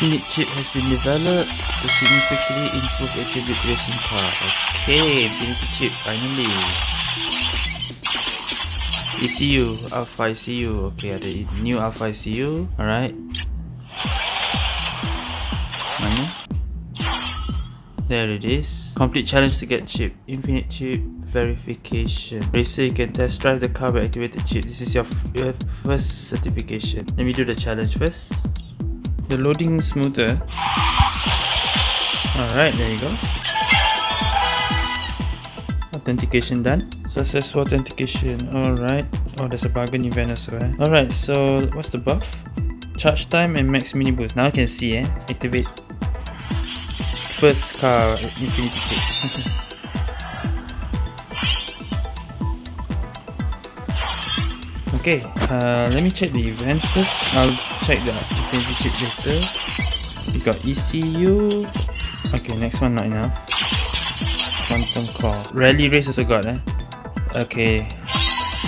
Infinite chip has been developed to significantly improve attribute racing car. Okay, Infinity chip finally. ECU, Alpha ECU. Okay, ada new Alpha ECU. Alright. Mana? There it is. Complete challenge to get chip. Infinite chip verification. Racer, you can test drive the car by activated chip. This is your, your first certification. Let me do the challenge first. The loading smoother. Alright, there you go. Authentication done. Successful authentication. Alright. Oh, there's a bargain event as well. Alright, so what's the buff? Charge time and max mini boost. Now I can see, eh? Activate first car infinity. okay, uh, let me check the events first. I'll check the chip later. We got ECU. Okay, next one not enough. Quantum core. Rally race also got eh. Okay.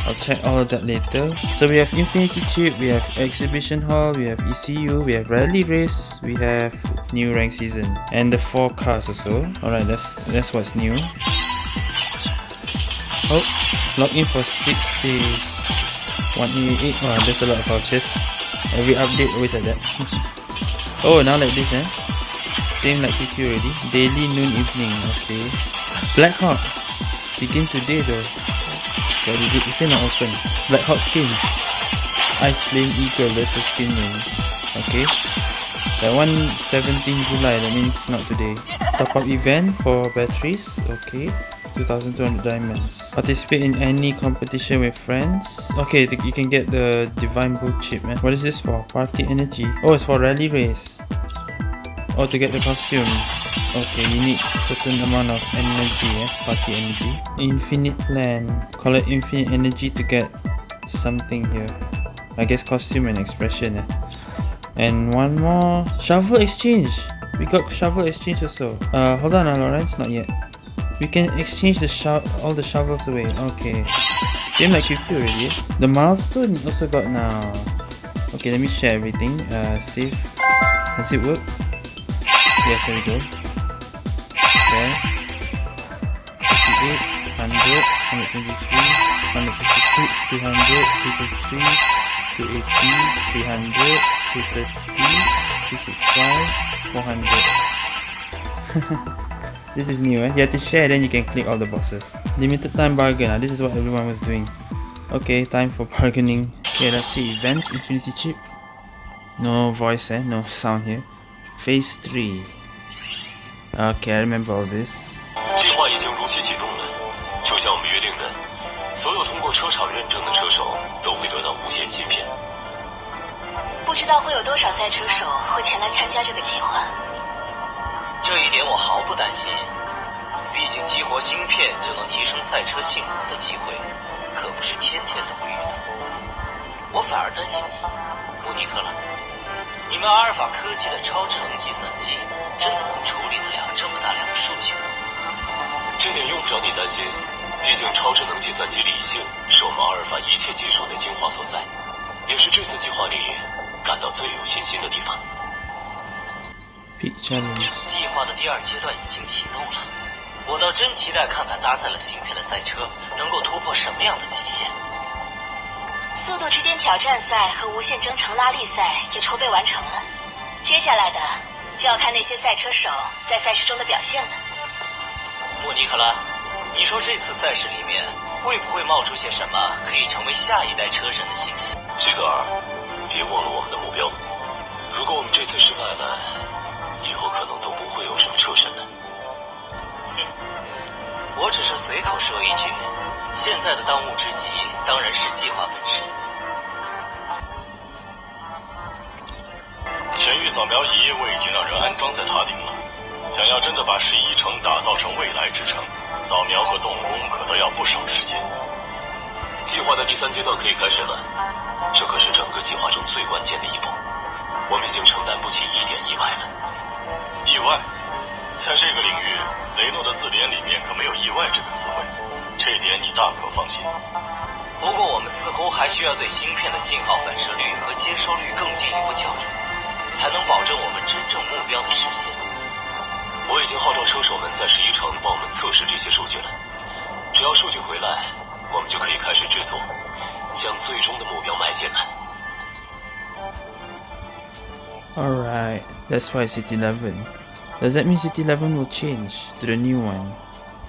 I'll check all of that later. So we have Infinity Chip, we have Exhibition Hall, we have ECU, we have Rally Race, we have New Rank Season, and the four cars also. Alright, that's that's what's new. Oh, log in for 6 days. 188, wow, there's a lot of vouchers. Every update always like that. oh, now like this eh. Same like PT already. Daily, noon, evening, okay. Black Hawk. Begin today though. What is it? It's not open. Black Hawk skin. Ice Flame Eagle, that's the skin name. Okay. That one 17 July, that means not today. Top up event for batteries. Okay. 2200 diamonds. Participate in any competition with friends. Okay, you can get the Divine Bull chip, man. What is this for? Party energy. Oh, it's for rally race. Oh, to get the costume. Okay, you need certain amount of energy, eh? Party energy. Infinite plan. Collect infinite energy to get something here. I guess costume and expression, eh? And one more. Shovel exchange. We got shovel exchange also. Uh, hold on, uh, Lawrence. Not yet. We can exchange the all the shovels away. Okay. Same like QQ already. Eh? The milestone also got now. Okay, let me share everything. Uh, save. Does it work? Yes, there we go. There. 58, 100, 123, 166, 200, 233, 280, 300, 230, 265, 400. this is new eh? You have to share then you can click all the boxes. Limited time bargain, ah. this is what everyone was doing. Okay, time for bargaining. Okay, let's see. Events, Infinity Chip. No voice eh, no sound here. Phase 3. Okay, I remember all this. 计划已经如期启动了，就像我们约定的，所有通过车厂认证的车手都会得到无限芯片。不知道会有多少赛车手会前来参加这个计划。 这一点我毫不担心，毕竟激活芯片就能提升赛车性能的机会，可不是天天都会遇到。我反而担心你，穆尼克了。你们阿尔法科技的超智能计算机。真的能处理得了这么大量的数据？这点用不着你担心，毕竟超智能计算机理性是我们阿尔法一切技术的精华所在，也是这次计划里感到最有信心的地方。计划的第二阶段已经启动了，我倒真期待看看搭载了芯片的赛车能够突破什么样的极限。速度之巅挑战赛和无限征程拉力赛也筹备完成了，接下来的。就要看那些赛车手在赛事中的表现了。莫尼克拉，你说这次赛事里面会不会冒出些什么可以成为下一代车神的信息？西泽尔，别忘了我们的目标。如果我们这次失败了，会有什么出神呢。哼，我只是随口说一句，现在的当务之急当然是计划本身。前域扫描仪我已经让人安装在塔顶了。想要真的把十一城打造成未来之城，扫描和动工可都要不少时间。计划的第三阶段可以开始了，这可是整个计划中最关键的一步。我们已经承担不起一点意外了。意外？在这个领域，雷诺的字典里面可没有“意外”这个词汇，这点你大可放心。不过，我们似乎还需要对芯片的信号反射率和接收率更进一步校准。才才能保证我们真正目标的实现。我已经号召车手们在十一城帮我们测试这些数据了。只要数据回来，我们就可以开始制作，向最终的目标迈进了。Alright, that's why City 11. Does that mean City 11 will change to the new one?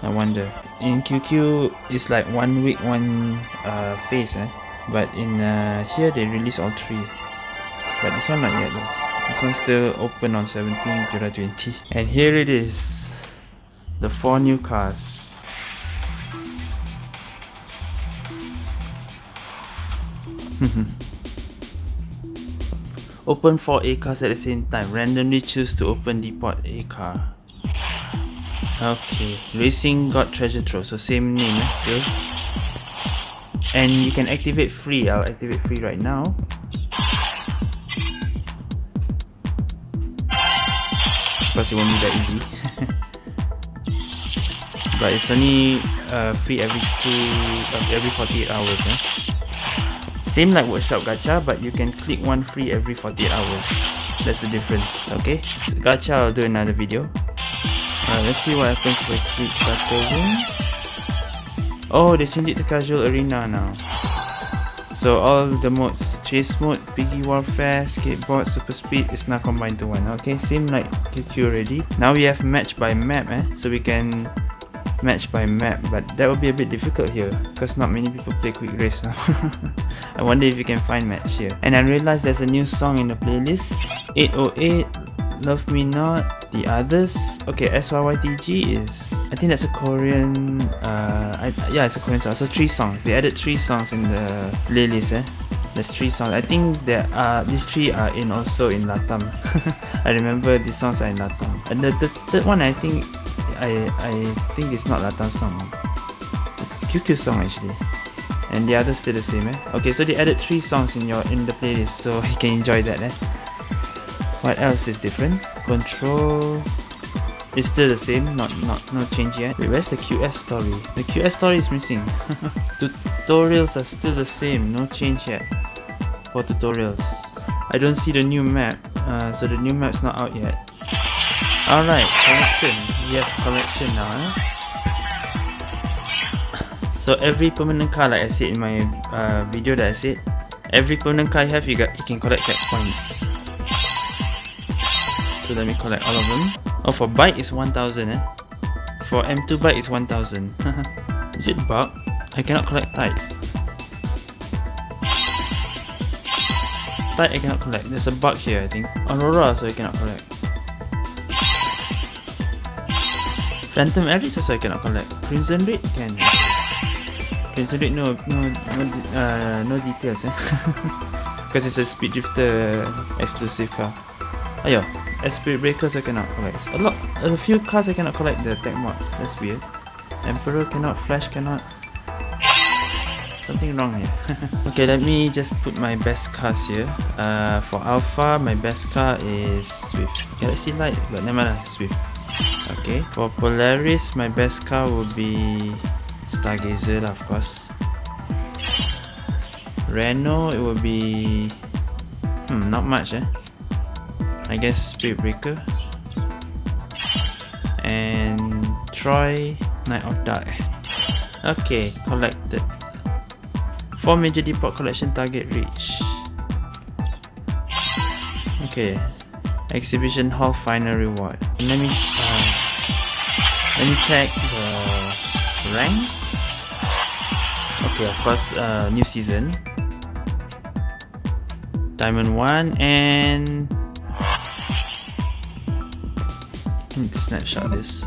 I wonder. In QQ, it's like one week, one uh, phase, eh? But in uh, here, they release all three. But this one not yet though. This one's still open on 17 July 20. And here it is. The four new cars. open four A cars at the same time. Randomly choose to open the depot A car. Okay, Racing got treasure trove, so same name eh, still. And you can activate free. I'll activate free right now. Because it won't be that easy. but it's only uh, free every two, uh, every 48 hours. Eh? Same like workshop gacha, but you can click one free every 48 hours. That's the difference. Okay, gacha I'll do another video. Uh, let's see what happens if I click battle room. Oh, they changed it to casual arena now. So all the modes, chase mode, piggy warfare, skateboard, super speed is now combined to one. Okay, same like QQ already. Now we have match by map eh, so we can match by map, but that will be a bit difficult here because not many people play quick race. I wonder if you can find match here. And I realized there's a new song in the playlist, 808, Love Me Not, The Others. Okay, SYYTG is, I think that's a Korean, uh, I, yeah, it's a Korean song. So three songs. They added three songs in the playlist. Eh? There's three songs. I think there are these three are in also in Latam. I remember these songs are in Latam. And the, the third one, I think, I I think it's not Latam song. It's QQ song actually. And the others still the same. Eh? Okay, so they added three songs in your in the playlist, so you can enjoy that. Eh? What else is different? Control is still the same, not not no change yet. Wait, where's the QS story? The QS story is missing. tutorials are still the same, no change yet for tutorials. I don't see the new map, uh, so the new map's not out yet. Alright, collection. We have collection now. Eh? So every permanent car, like I said in my uh, video that I said, every permanent car you have, you got you can collect cat points. So let me collect all of them. Oh, for bike is 1000 eh? For M2 bike is 1000. is it bug? I cannot collect tide. Tide I cannot collect. There's a bug here I think. Aurora so I cannot collect. Phantom Aries also I cannot collect. Crimson Red can. Crimson Red no no no uh, no details eh. Because it's a Speed Drifter exclusive car. Ayo, Spirit Breakers I cannot collect. A lot, a few cars I cannot collect the tech mods. That's weird. Emperor cannot, Flash cannot. Something wrong here. okay, let me just put my best cars here. Uh, for Alpha, my best car is Swift. Galaxy Light, but never mind, Swift. Okay, for Polaris, my best car would be Stargazer, of course. Renault, it would be... Hmm, not much eh. I guess Spirit Breaker. And Troy, Night of Dark. Okay, collected. 4 major depot collection target reach. Okay, exhibition hall final reward. Let me let me check the rank. Okay, of course, uh, new season. Diamond 1 and let me snapshot this.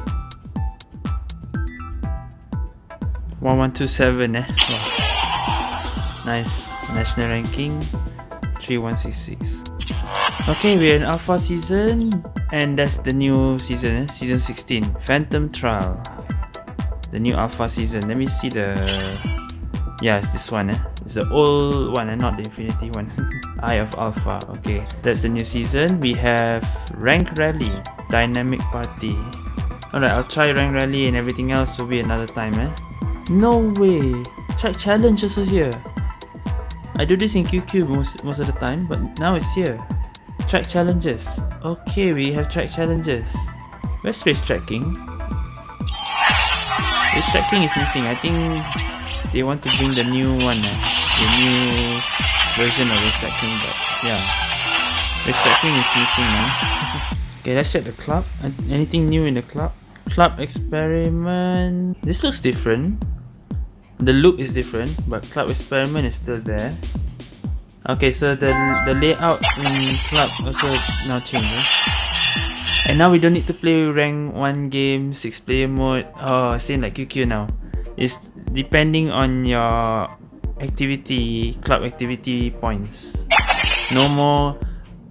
1127 eh. Wow. Nice. National ranking 3166. Okay, we're in Alpha season and that's the new season, eh? season 16. Phantom Trial. The new Alpha season. Let me see the... Yeah, it's this one. Eh? It's the old one and not the Infinity one. Eye of Alpha. Okay, so that's the new season. We have Rank Rally. Dynamic Party. Alright, I'll try Rank Rally and everything else will be another time. Eh? No way! Track Challenge also here. I do this in QQ most, most of the time, but now it's here. Track challenges. Okay, we have track challenges. Where's race tracking? Race tracking is missing. I think they want to bring the new one, uh, the new version of race tracking. But yeah, race tracking is missing now. okay, let's check the club. Anything new in the club? Club experiment. This looks different. The look is different, but club experiment is still there. Okay, so the the layout in club also now changes. And now we don't need to play rank 1 game, 6 player mode. Oh, same like QQ now. It's depending on your activity, club activity points. No more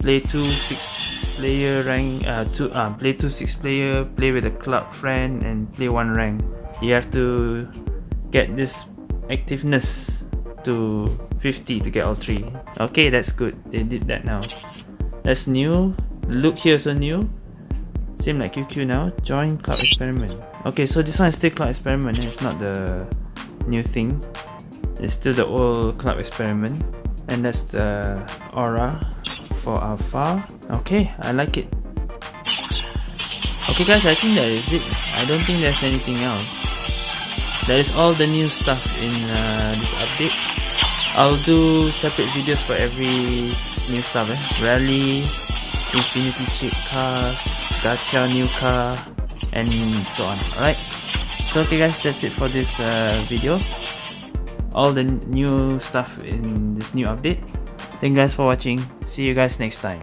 play 2 6 player rank, uh, two, uh, play 2 6 player, play with a club friend and play 1 rank. You have to get this activeness to 50 to get all three. Okay, that's good. They did that now. That's new. The look here so new. Same like QQ now. Join Cloud Experiment. Okay, so this one is still Cloud Experiment. Eh? It's not the new thing. It's still the old Cloud Experiment. And that's the aura for Alpha. Okay, I like it. Okay guys, I think that is it. I don't think there's anything else. That is all the new stuff in uh, this update. I'll do separate videos for every new stuff eh? Rally, Infinity Chip cars, Gacha new car, and so on. Alright. So okay guys, that's it for this uh, video. All the new stuff in this new update. Thank you guys for watching. See you guys next time.